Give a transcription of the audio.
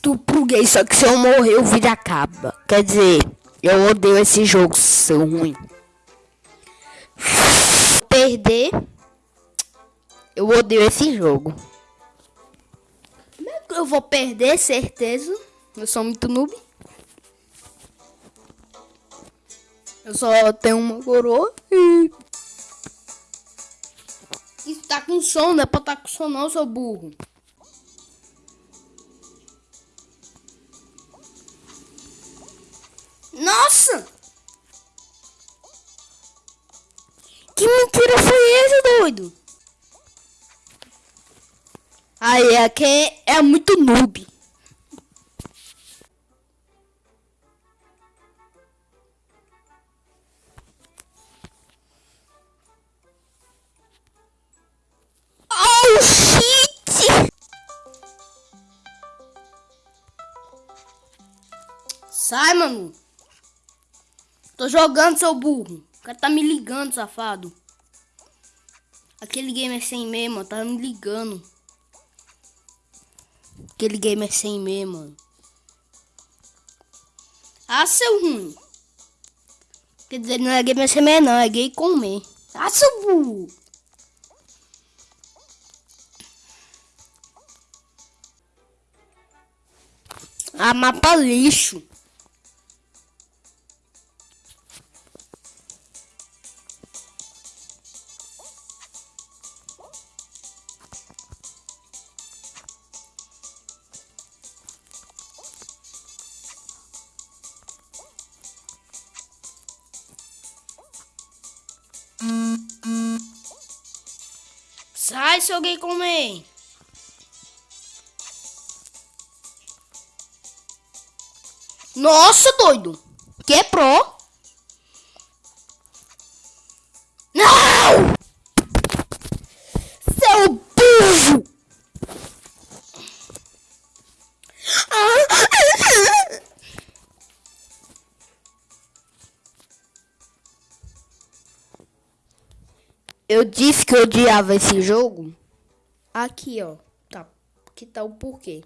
estupro gay, só que se eu morrer o vídeo acaba. Quer dizer, eu odeio esse jogo, seu ruim. Perder, eu odeio esse jogo. É eu vou perder, certeza? Eu sou muito noob. Eu só tenho uma coroa e... Isso tá com som, não é pra tá com som não, seu burro. Nossa! Que mentira foi esse, doido? Aí, aqui é muito noob. Oh! Sai, mano. Tô jogando, seu burro. O cara tá me ligando, safado. Aquele gamer sem meme, tá me ligando. Aquele gamer sem meme, mano. Ah, seu ruim. Quer dizer, não é gamer sem meme, não. É gay com meme. Ah, seu burro. Ah, mapa lixo. Sai, seu gay comer. Nossa, doido. Quebrou. Não! Eu disse que eu odiava esse jogo. Aqui, ó. Tá. Aqui tá o porquê.